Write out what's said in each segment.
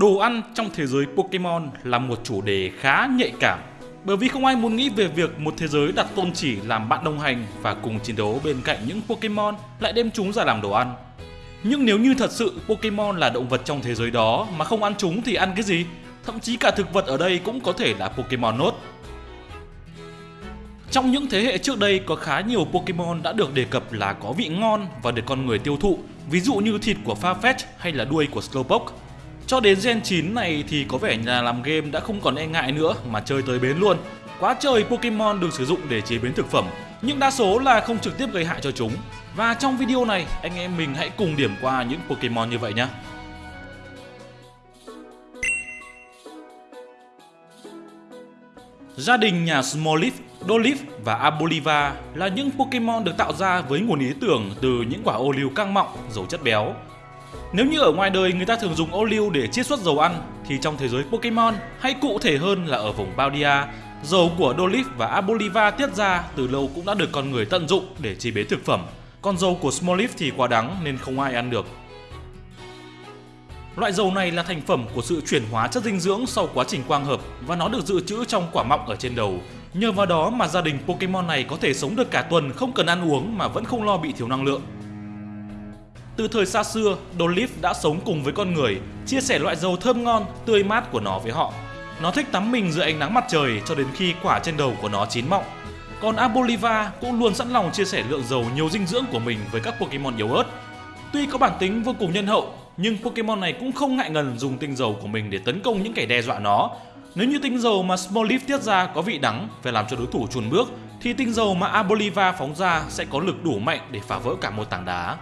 Đồ ăn trong thế giới Pokemon là một chủ đề khá nhạy cảm bởi vì không ai muốn nghĩ về việc một thế giới đặt tôn chỉ làm bạn đồng hành và cùng chiến đấu bên cạnh những Pokemon lại đem chúng ra làm đồ ăn. Nhưng nếu như thật sự Pokemon là động vật trong thế giới đó mà không ăn chúng thì ăn cái gì? Thậm chí cả thực vật ở đây cũng có thể là Pokemon nốt. Trong những thế hệ trước đây có khá nhiều Pokemon đã được đề cập là có vị ngon và được con người tiêu thụ, ví dụ như thịt của Farfetch hay là đuôi của Slowpoke. Cho đến Gen 9 này thì có vẻ nhà làm game đã không còn e ngại nữa mà chơi tới bến luôn. Quá trời Pokemon được sử dụng để chế biến thực phẩm, nhưng đa số là không trực tiếp gây hại cho chúng. Và trong video này, anh em mình hãy cùng điểm qua những Pokemon như vậy nhé. Gia đình nhà Smoliv, Dolif và Aboliva là những Pokemon được tạo ra với nguồn ý tưởng từ những quả ô liu căng mọng, giàu chất béo. Nếu như ở ngoài đời người ta thường dùng ô liu để chiết xuất dầu ăn, thì trong thế giới Pokemon, hay cụ thể hơn là ở vùng Baldia, dầu của Doliph và Aboliva tiết ra từ lâu cũng đã được con người tận dụng để chế biến thực phẩm. Còn dầu của Smoliv thì quá đắng nên không ai ăn được. Loại dầu này là thành phẩm của sự chuyển hóa chất dinh dưỡng sau quá trình quang hợp và nó được dự trữ trong quả mọng ở trên đầu. Nhờ vào đó mà gia đình Pokemon này có thể sống được cả tuần không cần ăn uống mà vẫn không lo bị thiếu năng lượng. Từ thời xa xưa, Dolph đã sống cùng với con người, chia sẻ loại dầu thơm ngon, tươi mát của nó với họ. Nó thích tắm mình dưới ánh nắng mặt trời cho đến khi quả trên đầu của nó chín mọng. Còn Aboliva cũng luôn sẵn lòng chia sẻ lượng dầu nhiều dinh dưỡng của mình với các Pokemon yếu ớt. Tuy có bản tính vô cùng nhân hậu, nhưng Pokemon này cũng không ngại ngần dùng tinh dầu của mình để tấn công những kẻ đe dọa nó. Nếu như tinh dầu mà Smoliv tiết ra có vị đắng và làm cho đối thủ chuồn bước, thì tinh dầu mà Aboliva phóng ra sẽ có lực đủ mạnh để phá vỡ cả một tảng đá.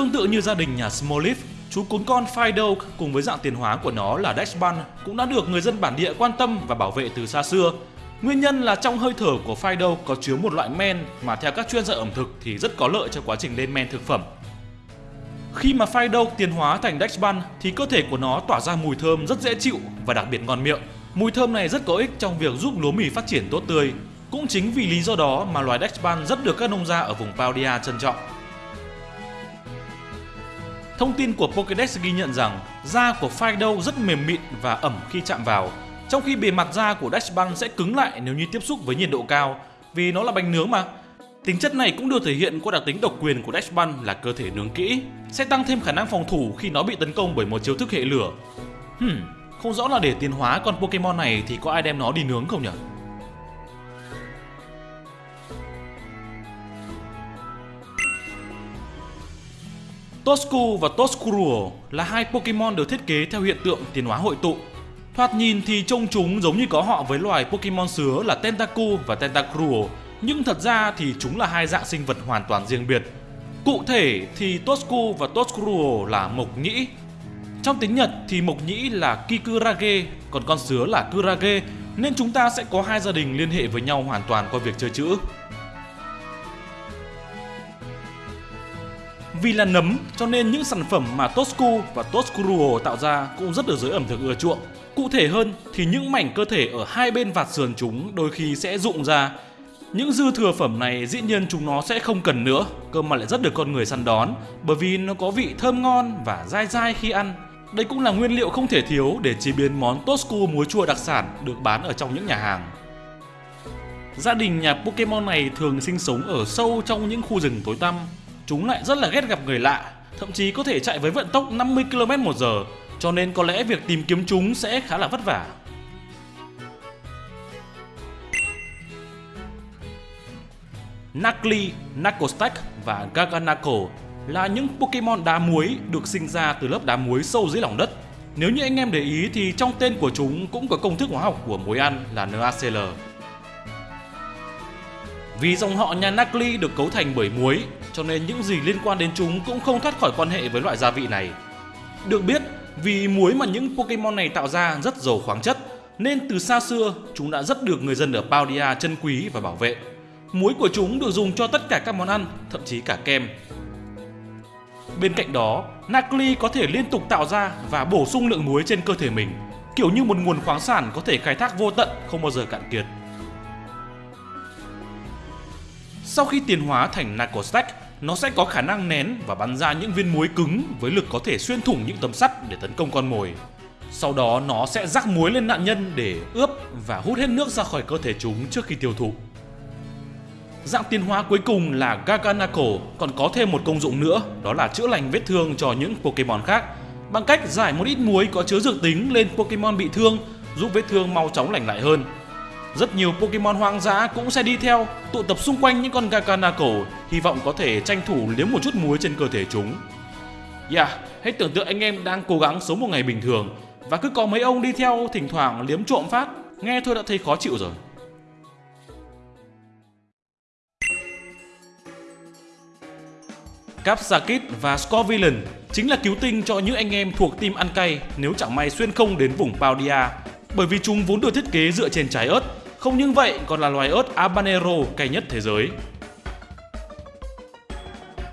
Tương tự như gia đình nhà Smoliv, chú cún con Fido cùng với dạng tiền hóa của nó là Dashban cũng đã được người dân bản địa quan tâm và bảo vệ từ xa xưa. Nguyên nhân là trong hơi thở của Fido có chứa một loại men mà theo các chuyên gia ẩm thực thì rất có lợi cho quá trình lên men thực phẩm. Khi mà Fido tiến hóa thành Dachsbun thì cơ thể của nó tỏa ra mùi thơm rất dễ chịu và đặc biệt ngon miệng. Mùi thơm này rất có ích trong việc giúp lúa mì phát triển tốt tươi. Cũng chính vì lý do đó mà loài Dachsbun rất được các nông gia ở vùng Paudia trân trọng. Thông tin của Pokédex ghi nhận rằng da của Fido rất mềm mịn và ẩm khi chạm vào, trong khi bề mặt da của Dachsbun sẽ cứng lại nếu như tiếp xúc với nhiệt độ cao, vì nó là bánh nướng mà. Tính chất này cũng được thể hiện qua đặc tính độc quyền của Dachsbun là cơ thể nướng kỹ, sẽ tăng thêm khả năng phòng thủ khi nó bị tấn công bởi một chiêu thức hệ lửa. Hmm, không rõ là để tiến hóa con Pokemon này thì có ai đem nó đi nướng không nhỉ? Toscu và Toscruel là hai Pokemon được thiết kế theo hiện tượng tiến hóa hội tụ. Thoạt nhìn thì trông chúng giống như có họ với loài Pokemon sứa là Tentacu và Tentacruel, nhưng thật ra thì chúng là hai dạng sinh vật hoàn toàn riêng biệt. Cụ thể thì Toscu và Toscruel là mộc nhĩ. Trong tiếng Nhật thì mộc nhĩ là Kikurage, còn con sứa là Kurage, nên chúng ta sẽ có hai gia đình liên hệ với nhau hoàn toàn qua việc chơi chữ. Vì là nấm cho nên những sản phẩm mà Toscu và Toscruel tạo ra cũng rất được giới ẩm thực ưa chuộng. Cụ thể hơn thì những mảnh cơ thể ở hai bên vạt sườn chúng đôi khi sẽ rụng ra. Những dư thừa phẩm này dĩ nhiên chúng nó sẽ không cần nữa, cơ mà lại rất được con người săn đón bởi vì nó có vị thơm ngon và dai dai khi ăn. Đây cũng là nguyên liệu không thể thiếu để chế biến món Toscu muối chua đặc sản được bán ở trong những nhà hàng. Gia đình nhà Pokemon này thường sinh sống ở sâu trong những khu rừng tối tăm chúng lại rất là ghét gặp người lạ, thậm chí có thể chạy với vận tốc 50 km một giờ, cho nên có lẽ việc tìm kiếm chúng sẽ khá là vất vả. Nakli, Nakostack và Gaganako là những Pokemon đá muối được sinh ra từ lớp đá muối sâu dưới lòng đất. Nếu như anh em để ý thì trong tên của chúng cũng có công thức hóa học của muối ăn là NaCl. Vì dòng họ nhà Nakli được cấu thành bởi muối, cho nên những gì liên quan đến chúng cũng không thoát khỏi quan hệ với loại gia vị này. Được biết, vì muối mà những Pokemon này tạo ra rất giàu khoáng chất, nên từ xa xưa chúng đã rất được người dân ở Paldia trân quý và bảo vệ. Muối của chúng được dùng cho tất cả các món ăn, thậm chí cả kem. Bên cạnh đó, Nakli có thể liên tục tạo ra và bổ sung lượng muối trên cơ thể mình, kiểu như một nguồn khoáng sản có thể khai thác vô tận không bao giờ cạn kiệt. Sau khi tiến hóa thành Narcostack, nó sẽ có khả năng nén và bắn ra những viên muối cứng với lực có thể xuyên thủng những tấm sắt để tấn công con mồi. Sau đó nó sẽ rắc muối lên nạn nhân để ướp và hút hết nước ra khỏi cơ thể chúng trước khi tiêu thụ. Dạng tiến hóa cuối cùng là Gaganako còn có thêm một công dụng nữa, đó là chữa lành vết thương cho những Pokemon khác bằng cách giải một ít muối có chứa dược tính lên Pokemon bị thương, giúp vết thương mau chóng lành lại hơn. Rất nhiều Pokemon hoang dã cũng sẽ đi theo, tụ tập xung quanh những con Gaganako, hy vọng có thể tranh thủ liếm một chút muối trên cơ thể chúng. Yeah, hãy tưởng tượng anh em đang cố gắng sống một ngày bình thường và cứ có mấy ông đi theo thỉnh thoảng liếm trộm phát, nghe thôi đã thấy khó chịu rồi. Capsakit và Scorvillain chính là cứu tinh cho những anh em thuộc team ăn cay nếu chẳng may xuyên không đến vùng Paldia bởi vì chúng vốn được thiết kế dựa trên trái ớt. Không những vậy còn là loài ớt habanero cay nhất thế giới.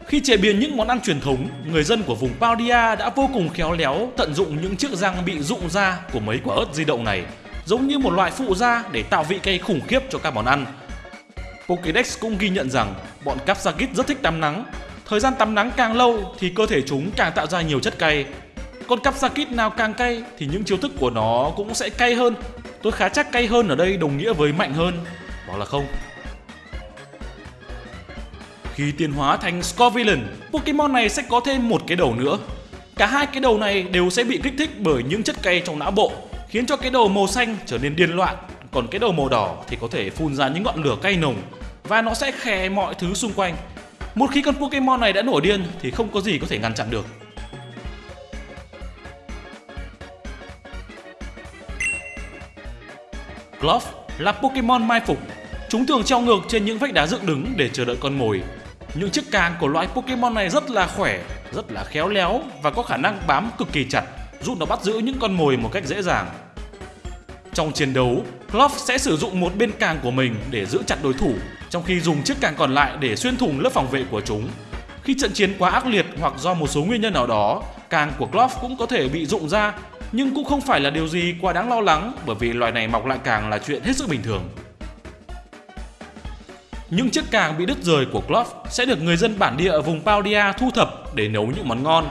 Khi chế biến những món ăn truyền thống, người dân của vùng Paudia đã vô cùng khéo léo tận dụng những chiếc răng bị rụng ra của mấy quả ớt di động này, giống như một loại phụ gia để tạo vị cay khủng khiếp cho các món ăn. Pokédex cũng ghi nhận rằng bọn Capsagit rất thích tắm nắng Thời gian tắm nắng càng lâu thì cơ thể chúng càng tạo ra nhiều chất cay. Con Capsakit nào càng cay thì những chiêu thức của nó cũng sẽ cay hơn. Tôi khá chắc cay hơn ở đây đồng nghĩa với mạnh hơn. Đó là không. Khi tiến hóa thành Scorvillain, Pokemon này sẽ có thêm một cái đầu nữa. Cả hai cái đầu này đều sẽ bị kích thích bởi những chất cay trong não bộ, khiến cho cái đầu màu xanh trở nên điên loạn, còn cái đầu màu đỏ thì có thể phun ra những ngọn lửa cay nồng và nó sẽ khè mọi thứ xung quanh một khi con Pokemon này đã nổi điên thì không có gì có thể ngăn chặn được. Glove là Pokemon mai phục. Chúng thường treo ngược trên những vách đá dựng đứng để chờ đợi con mồi. Những chiếc càng của loại Pokemon này rất là khỏe, rất là khéo léo và có khả năng bám cực kỳ chặt, giúp nó bắt giữ những con mồi một cách dễ dàng. Trong chiến đấu, Glove sẽ sử dụng một bên càng của mình để giữ chặt đối thủ trong khi dùng chiếc càng còn lại để xuyên thủng lớp phòng vệ của chúng. Khi trận chiến quá ác liệt hoặc do một số nguyên nhân nào đó, càng của Cloth cũng có thể bị rụng ra, nhưng cũng không phải là điều gì quá đáng lo lắng, bởi vì loài này mọc lại càng là chuyện hết sức bình thường. Những chiếc càng bị đứt rời của Cloth sẽ được người dân bản địa ở vùng Paudia thu thập để nấu những món ngon.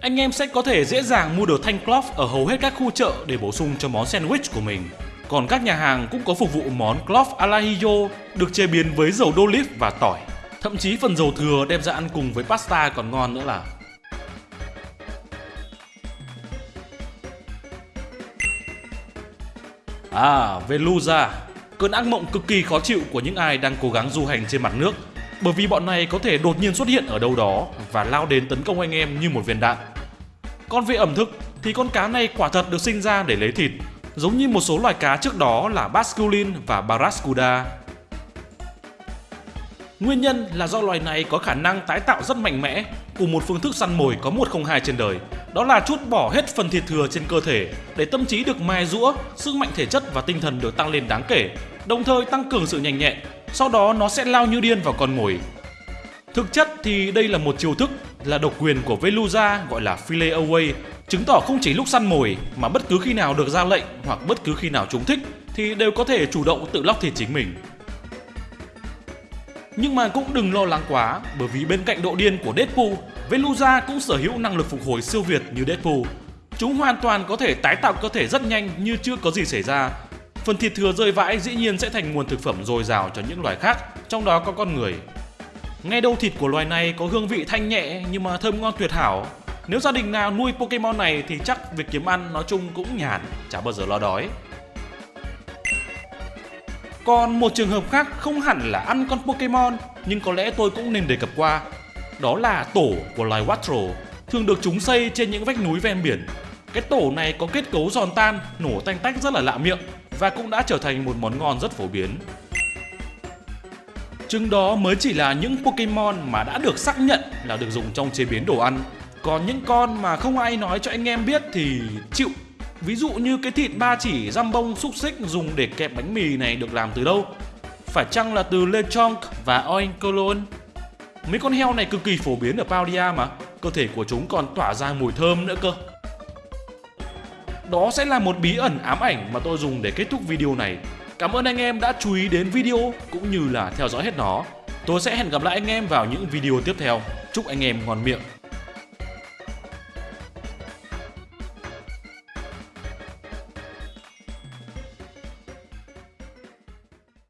Anh em sẽ có thể dễ dàng mua được thanh Cloth ở hầu hết các khu chợ để bổ sung cho món sandwich của mình. Còn các nhà hàng cũng có phục vụ món clove alahillo được chế biến với dầu đô và tỏi. Thậm chí phần dầu thừa đem ra ăn cùng với pasta còn ngon nữa là. À, Veluza, cơn ác mộng cực kỳ khó chịu của những ai đang cố gắng du hành trên mặt nước bởi vì bọn này có thể đột nhiên xuất hiện ở đâu đó và lao đến tấn công anh em như một viên đạn. Còn về ẩm thực thì con cá này quả thật được sinh ra để lấy thịt giống như một số loài cá trước đó là Basculin và Barracuda. Nguyên nhân là do loài này có khả năng tái tạo rất mạnh mẽ cùng một phương thức săn mồi có 102 trên đời. Đó là chút bỏ hết phần thịt thừa trên cơ thể để tâm trí được mài rũa, sức mạnh thể chất và tinh thần được tăng lên đáng kể, đồng thời tăng cường sự nhanh nhẹn. Sau đó nó sẽ lao như điên vào con mồi. Thực chất thì đây là một chiêu thức là độc quyền của Veluza gọi là Filet Away Chứng tỏ không chỉ lúc săn mồi mà bất cứ khi nào được ra lệnh hoặc bất cứ khi nào chúng thích thì đều có thể chủ động tự lóc thịt chính mình. Nhưng mà cũng đừng lo lắng quá bởi vì bên cạnh độ điên của Deadpool, Veluza cũng sở hữu năng lực phục hồi siêu việt như Deadpool. Chúng hoàn toàn có thể tái tạo cơ thể rất nhanh như chưa có gì xảy ra. Phần thịt thừa rơi vãi dĩ nhiên sẽ thành nguồn thực phẩm dồi dào cho những loài khác, trong đó có con người. Nghe đâu thịt của loài này có hương vị thanh nhẹ nhưng mà thơm ngon tuyệt hảo, nếu gia đình nào nuôi Pokemon này thì chắc việc kiếm ăn nói chung cũng nhàn, chả bao giờ lo đói. Còn một trường hợp khác không hẳn là ăn con Pokemon nhưng có lẽ tôi cũng nên đề cập qua. Đó là tổ của loài Watro, thường được chúng xây trên những vách núi ven biển. Cái tổ này có kết cấu giòn tan, nổ tanh tách rất là lạ miệng và cũng đã trở thành một món ngon rất phổ biến. Trứng đó mới chỉ là những Pokemon mà đã được xác nhận là được dùng trong chế biến đồ ăn còn những con mà không ai nói cho anh em biết thì chịu Ví dụ như cái thịt ba chỉ răm bông xúc xích dùng để kẹp bánh mì này được làm từ đâu? Phải chăng là từ lechonk và oinkolon? Mấy con heo này cực kỳ phổ biến ở Paudia mà, Cơ thể của chúng còn tỏa ra mùi thơm nữa cơ Đó sẽ là một bí ẩn ám ảnh mà tôi dùng để kết thúc video này Cảm ơn anh em đã chú ý đến video cũng như là theo dõi hết nó Tôi sẽ hẹn gặp lại anh em vào những video tiếp theo. Chúc anh em ngon miệng.